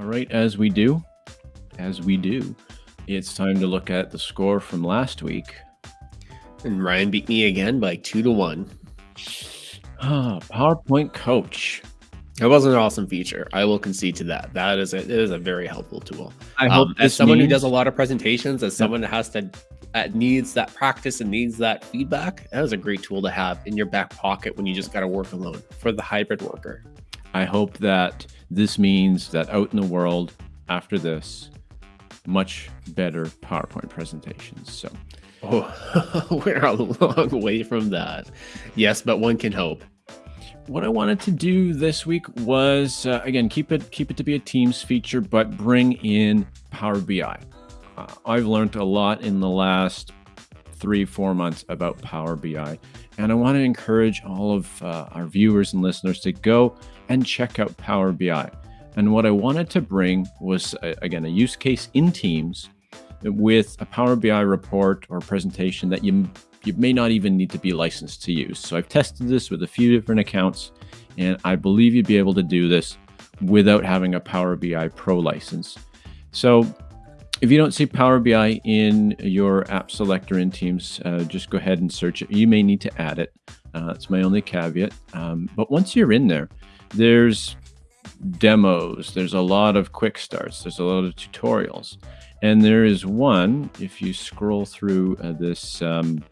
All right, as we do, as we do, it's time to look at the score from last week. And Ryan beat me again by two to one. Ah, PowerPoint Coach. That was an awesome feature. I will concede to that. That is a, it is a very helpful tool. I hope Um, as someone who does a lot of presentations, as someone that has to that needs that practice and needs that feedback, that is a great tool to have in your back pocket when you just got to work alone for the hybrid worker. I hope that this means that out in the world after this, much better PowerPoint presentations. So Oh, we're a long way from that. Yes, but one can hope. what I wanted to do this week was uh, again keep it keep it to be a Teams feature, but bring in Power BI. Uh, I've learned a lot in the last three four months about Power BI, and I want to encourage all of uh, our viewers and listeners to go and check out Power BI. And what I wanted to bring was uh, again a use case in Teams with a Power BI report or presentation that you you may not even need to be licensed to use. So I've tested this with a few different accounts, and I believe you'd be able to do this without having a Power BI Pro license. So if you don't see Power BI in your app selector in Teams, uh, just go ahead and search it. You may need to add it. Uh, that's my only caveat. Um, but once you're in there, there's demos, there's a lot of quick starts, there's a lot of tutorials. And there is one, if you scroll through uh, this um,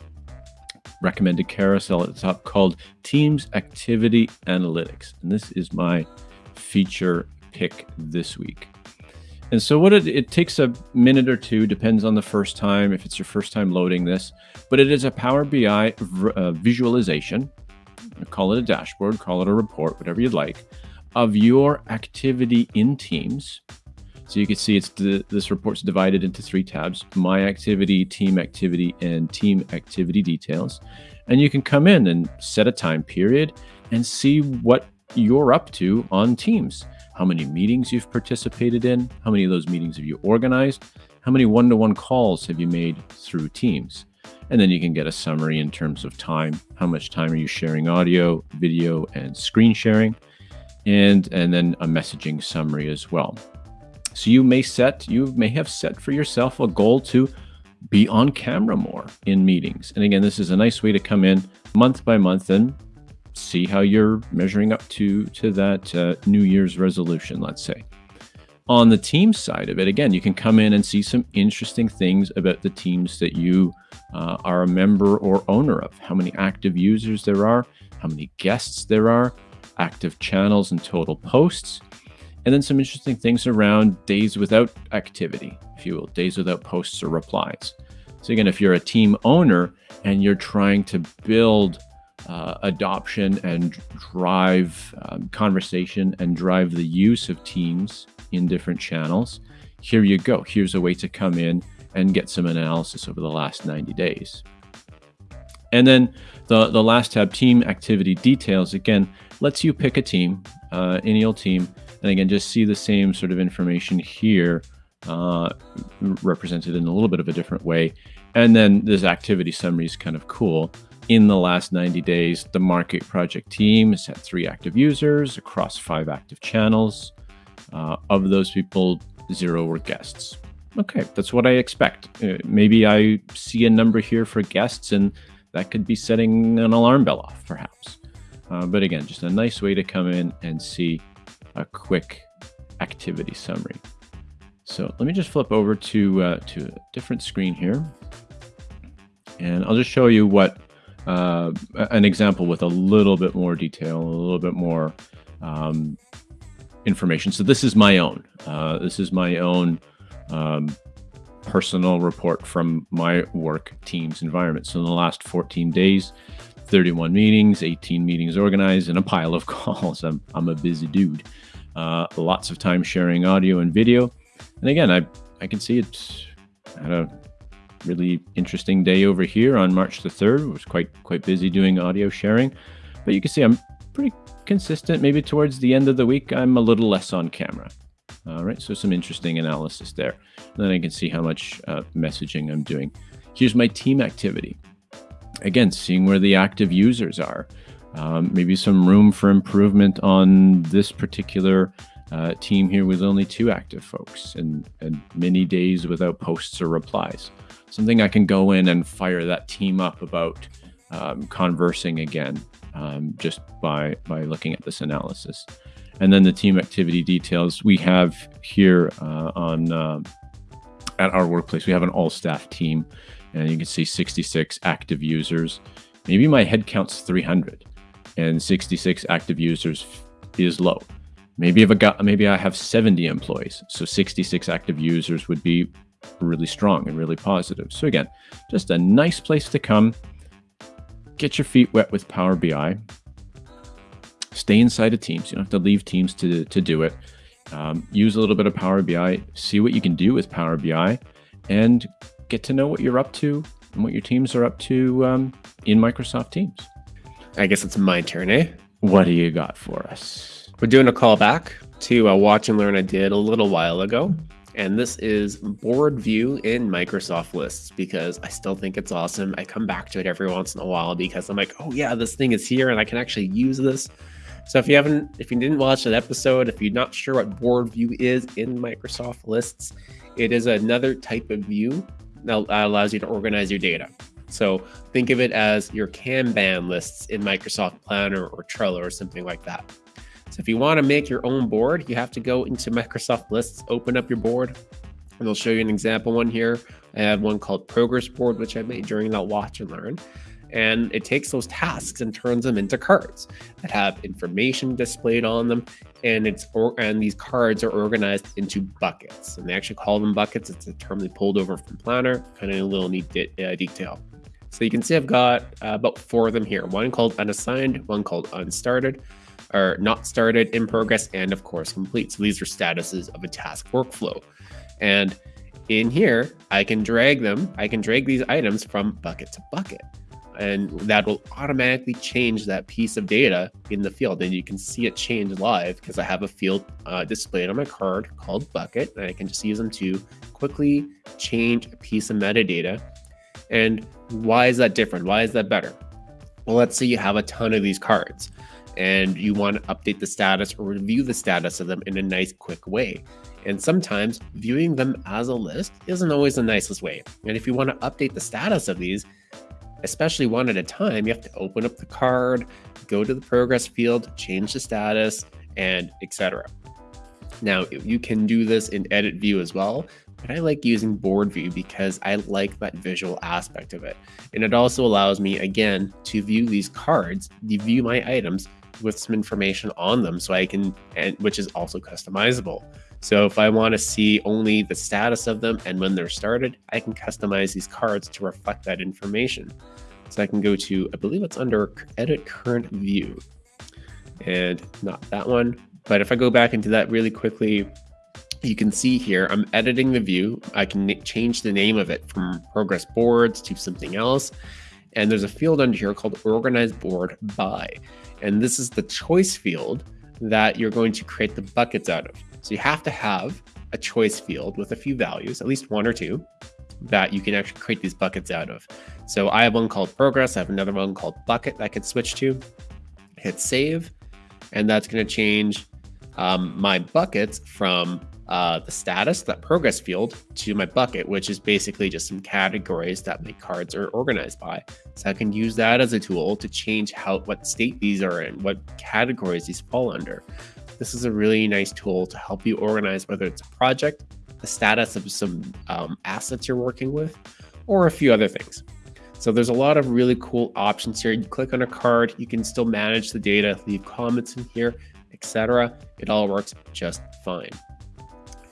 recommended carousel at the top called Teams Activity Analytics. And this is my feature pick this week. And so what it, it takes a minute or two, depends on the first time, if it's your first time loading this, but it is a Power BI uh, visualization. Call it a dashboard, call it a report, whatever you'd like, of your activity in Teams. So you can see it's the, this report's divided into three tabs: My Activity, Team Activity, and Team Activity Details. And you can come in and set a time period and see what you're up to on Teams. How many meetings you've participated in? How many of those meetings have you organized? How many one-to-one calls have you made through Teams? And then you can get a summary in terms of time. How much time are you sharing audio, video, and screen sharing? And, and then a messaging summary as well. So you may set, you may have set for yourself a goal to be on camera more in meetings. And again, this is a nice way to come in month by month and see how you're measuring up to to that uh, New Year's resolution, let's say. On the team side of it, again, you can come in and see some interesting things about the teams that you uh, are a member or owner of. How many active users there are, how many guests there are, active channels and total posts, and then some interesting things around days without activity, if you will, days without posts or replies. So, again, if you're a team owner and you're trying to build uh, adoption and drive um, conversation and drive the use of teams in different channels, here you go. Here's a way to come in and get some analysis over the last 90 days. And then the, the last tab, team activity details, again, lets you pick a team, uh, any old team, and again, just see the same sort of information here uh, represented in a little bit of a different way. And then this activity summary is kind of cool. In the last 90 days, the Market Project team has had three active users across five active channels. Uh, of those people, zero were guests. Okay, that's what I expect. Uh, maybe I see a number here for guests, and that could be setting an alarm bell off, perhaps. Uh, but again, just a nice way to come in and see a quick activity summary. So let me just flip over to uh, to a different screen here, and I'll just show you what uh, an example with a little bit more detail, a little bit more um, information. So this is my own. Uh, this is my own um, personal report from my work team's environment. So in the last 14 days, 31 meetings, 18 meetings organized, and a pile of calls. I'm, I'm a busy dude. Uh, lots of time sharing audio and video. And again, I, I can see it's had a really interesting day over here on March the 3rd. It was quite quite busy doing audio sharing. But you can see I'm pretty consistent. Maybe towards the end of the week, I'm a little less on camera. All right, so some interesting analysis there. And then I can see how much uh, messaging I'm doing. Here's my team activity. Again, seeing where the active users are. Um, maybe some room for improvement on this particular uh, team here with only two active folks and, and many days without posts or replies. Something I can go in and fire that team up about um, conversing again um, just by, by looking at this analysis. And then the team activity details we have here uh, on uh, at our workplace, we have an all staff team and you can see 66 active users. Maybe my head count's 300 and 66 active users is low. Maybe if I got, maybe I have 70 employees, so 66 active users would be really strong and really positive. So again, just a nice place to come, get your feet wet with Power BI, stay inside of Teams. You don't have to leave Teams to to do it. Um, use a little bit of Power BI, see what you can do with Power BI, and get to know what you're up to and what your teams are up to um, in Microsoft Teams. I guess it's my turn, eh? What do you got for us? We're doing a callback to a watch and learn I did a little while ago. And this is board view in Microsoft lists because I still think it's awesome. I come back to it every once in a while because I'm like, oh yeah, this thing is here and I can actually use this. So if you haven't, if you didn't watch that episode, if you're not sure what board view is in Microsoft lists, it is another type of view that allows you to organize your data. So think of it as your Kanban lists in Microsoft Planner or Trello or something like that. If you want to make your own board, you have to go into Microsoft Lists, open up your board, and they'll show you an example one here. I have one called Progress Board, which I made during that watch and learn. And it takes those tasks and turns them into cards that have information displayed on them. And it's or, and these cards are organized into buckets. And they actually call them buckets. It's a term they pulled over from Planner, kind of a little neat de uh, detail. So you can see I've got uh, about four of them here. One called unassigned, one called unstarted, or not started, in progress, and of course complete. So these are statuses of a task workflow. And in here, I can drag them, I can drag these items from bucket to bucket. And that will automatically change that piece of data in the field. And you can see it change live because I have a field uh, displayed on my card called bucket. And I can just use them to quickly change a piece of metadata. And why is that different? Why is that better? Well, let's say you have a ton of these cards and you want to update the status or review the status of them in a nice, quick way. And sometimes viewing them as a list isn't always the nicest way. And if you want to update the status of these, especially one at a time, you have to open up the card, go to the progress field, change the status, and etc. Now, you can do this in edit view as well, but I like using board view because I like that visual aspect of it. And it also allows me, again, to view these cards, to view my items with some information on them so I can, and which is also customizable. So if I want to see only the status of them and when they're started, I can customize these cards to reflect that information. So I can go to, I believe it's under edit current view and not that one. But if I go back into that really quickly, you can see here, I'm editing the view. I can change the name of it from progress boards to something else. And there's a field under here called organize board by. And this is the choice field that you're going to create the buckets out of. So you have to have a choice field with a few values, at least one or two, that you can actually create these buckets out of. So I have one called progress. I have another one called bucket that I can switch to. Hit save, and that's going to change um, my buckets from uh, the status, that progress field, to my bucket, which is basically just some categories that my cards are organized by. So I can use that as a tool to change how what state these are in, what categories these fall under. This is a really nice tool to help you organize whether it's a project, the status of some um, assets you're working with, or a few other things. So there's a lot of really cool options here. You click on a card, you can still manage the data, leave comments in here, etc. It all works just fine.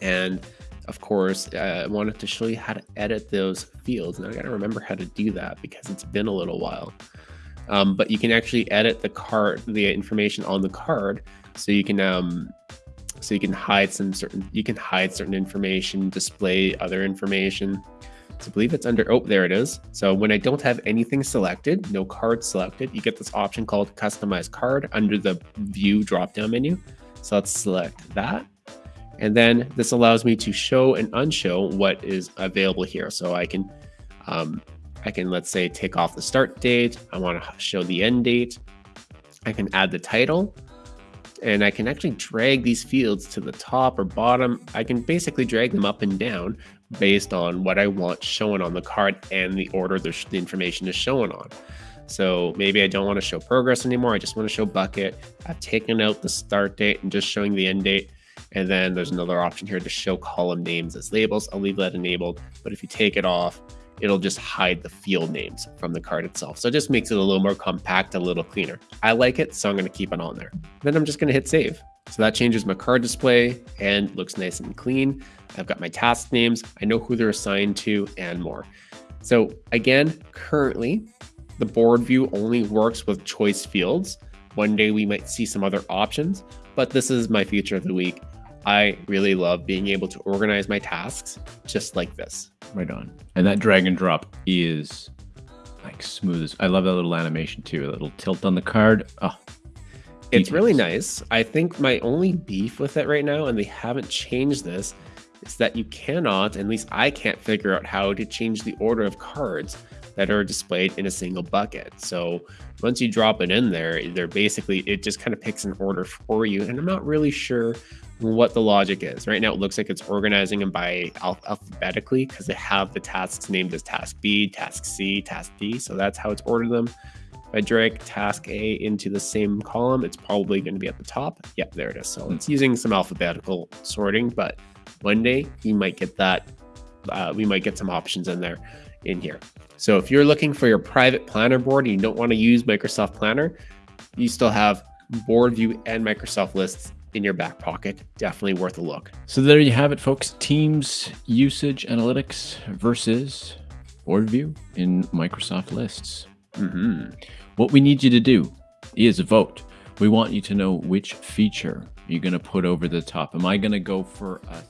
And of course, uh, I wanted to show you how to edit those fields. And I got to remember how to do that because it's been a little while. Um, but you can actually edit the card, the information on the card, so you can um, so you can hide some certain you can hide certain information, display other information. So I believe it's under oh there it is. So when I don't have anything selected, no card selected, you get this option called customize card under the view drop down menu. So let's select that and then this allows me to show and unshow what is available here. So I can, um, I can let's say take off the start date. I want to show the end date. I can add the title. and I can actually drag these fields to the top or bottom. I can basically drag them up and down based on what I want shown on the card and the order the, the information is shown on. So maybe I don't want to show progress anymore. I just want to show bucket. I've taken out the start date and just showing the end date. And then there's another option here to show column names as labels. I'll leave that enabled. But if you take it off, it'll just hide the field names from the card itself. So it just makes it a little more compact, a little cleaner. I like it, so I'm going to keep it on there. Then I'm just going to hit save. So that changes my card display and looks nice and clean. I've got my task names. I know who they're assigned to and more. So again, currently the board view only works with choice fields. One day we might see some other options, but this is my feature of the week. I really love being able to organize my tasks just like this. Right on. And that drag and drop is like smooth I love that little animation too. A little tilt on the card. Oh, it's really nice. I think my only beef with it right now, and they haven't changed this, is that you cannot, at least I can't figure out how to change the order of cards that are displayed in a single bucket. So once you drop it in there, they're basically, it just kind of picks an order for you. And I'm not really sure what the logic is. Right now, it looks like it's organizing them by alphabetically because they have the tasks named as task B, task C, task D. So that's how it's ordered them. If I drag task A into the same column, it's probably going to be at the top. Yep, there it is. So it's using some alphabetical sorting, but one day you might get that. Uh, we might get some options in there in here. So if you're looking for your private planner board and you don't want to use Microsoft Planner, you still have board view and Microsoft lists in your back pocket. Definitely worth a look. So there you have it, folks. Teams usage analytics versus board view in Microsoft lists. Mm-hmm. What we need you to do is vote. We want you to know which feature you're going to put over the top. Am I going to go for a